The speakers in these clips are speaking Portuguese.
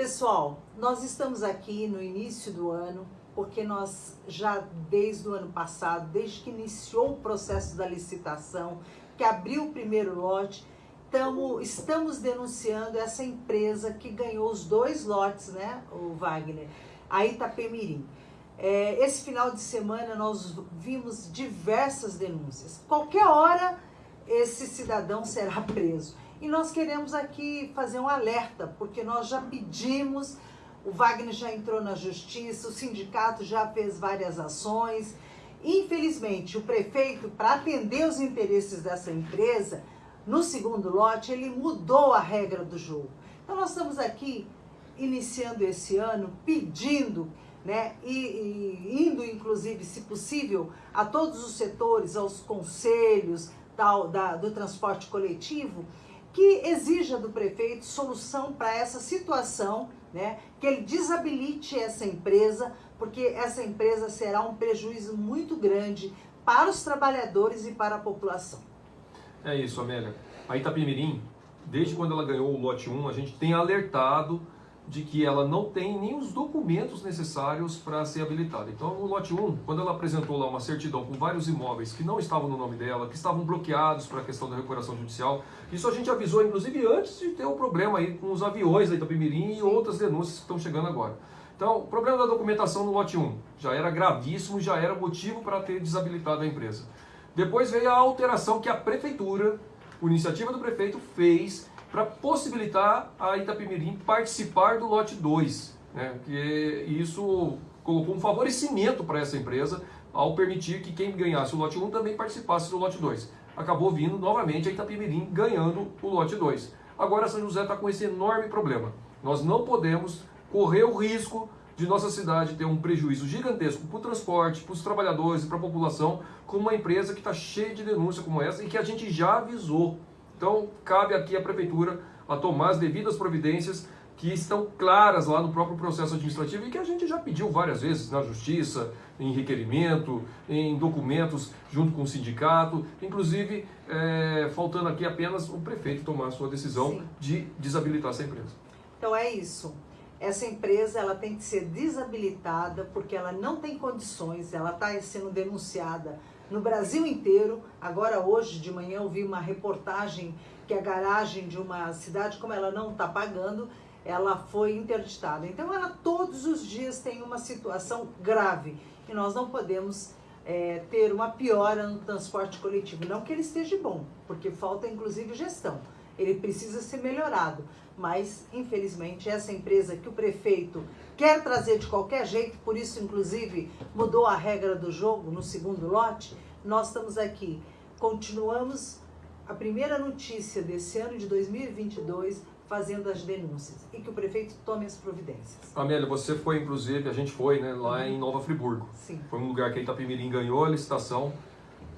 Pessoal, nós estamos aqui no início do ano, porque nós já desde o ano passado, desde que iniciou o processo da licitação, que abriu o primeiro lote, tamo, estamos denunciando essa empresa que ganhou os dois lotes, né, o Wagner, a Itapemirim. É, esse final de semana nós vimos diversas denúncias. Qualquer hora esse cidadão será preso. E nós queremos aqui fazer um alerta, porque nós já pedimos, o Wagner já entrou na justiça, o sindicato já fez várias ações. Infelizmente, o prefeito, para atender os interesses dessa empresa, no segundo lote, ele mudou a regra do jogo. Então nós estamos aqui iniciando esse ano pedindo né, e, e, indo inclusive, se possível, a todos os setores, aos conselhos da, da, do transporte coletivo, que exija do prefeito solução para essa situação, né, que ele desabilite essa empresa, porque essa empresa será um prejuízo muito grande para os trabalhadores e para a população. É isso, Amélia. A Itapemirim, desde quando ela ganhou o lote 1, a gente tem alertado de que ela não tem nem os documentos necessários para ser habilitada. Então, no lote 1, quando ela apresentou lá uma certidão com vários imóveis que não estavam no nome dela, que estavam bloqueados para a questão da recuperação judicial, isso a gente avisou, inclusive, antes de ter o problema aí com os aviões da Itapemirim e outras denúncias que estão chegando agora. Então, o problema da documentação no lote 1 já era gravíssimo, já era motivo para ter desabilitado a empresa. Depois veio a alteração que a prefeitura, por iniciativa do prefeito, fez para possibilitar a Itapemirim participar do lote 2. Né? Que isso colocou um favorecimento para essa empresa ao permitir que quem ganhasse o lote 1 também participasse do lote 2. Acabou vindo novamente a Itapemirim ganhando o lote 2. Agora São José está com esse enorme problema. Nós não podemos correr o risco de nossa cidade ter um prejuízo gigantesco para o transporte, para os trabalhadores e para a população com uma empresa que está cheia de denúncia como essa e que a gente já avisou então, cabe aqui à Prefeitura a tomar as devidas providências que estão claras lá no próprio processo administrativo e que a gente já pediu várias vezes na Justiça, em requerimento, em documentos junto com o sindicato, inclusive é, faltando aqui apenas o prefeito tomar a sua decisão Sim. de desabilitar essa empresa. Então é isso. Essa empresa ela tem que ser desabilitada porque ela não tem condições, ela está sendo denunciada no Brasil inteiro. Agora, hoje de manhã, eu vi uma reportagem que a garagem de uma cidade, como ela não está pagando, ela foi interditada. Então, ela todos os dias tem uma situação grave e nós não podemos é, ter uma piora no transporte coletivo. Não que ele esteja bom, porque falta inclusive gestão. Ele precisa ser melhorado, mas infelizmente essa empresa que o prefeito quer trazer de qualquer jeito, por isso inclusive mudou a regra do jogo no segundo lote, nós estamos aqui. Continuamos a primeira notícia desse ano de 2022 fazendo as denúncias e que o prefeito tome as providências. Amélia, você foi inclusive, a gente foi né, lá uhum. em Nova Friburgo. Sim. Foi um lugar que a Itapemirim ganhou a licitação,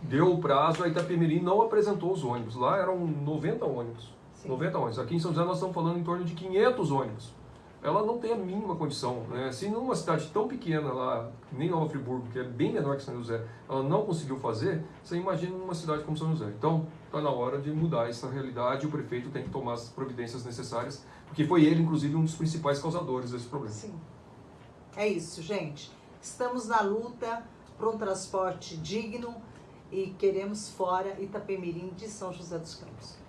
deu o prazo, a Itapemirim não apresentou os ônibus. Lá eram 90 ônibus. Sim. 90 ônibus. Aqui em São José nós estamos falando em torno de 500 ônibus ela não tem a mínima condição. Né? Se numa cidade tão pequena, lá, nem Nova Friburgo, que é bem menor que São José, ela não conseguiu fazer, você imagina uma cidade como São José. Então, está na hora de mudar essa realidade o prefeito tem que tomar as providências necessárias, porque foi ele, inclusive, um dos principais causadores desse problema. Sim. É isso, gente. Estamos na luta por um transporte digno e queremos fora Itapemirim de São José dos Campos.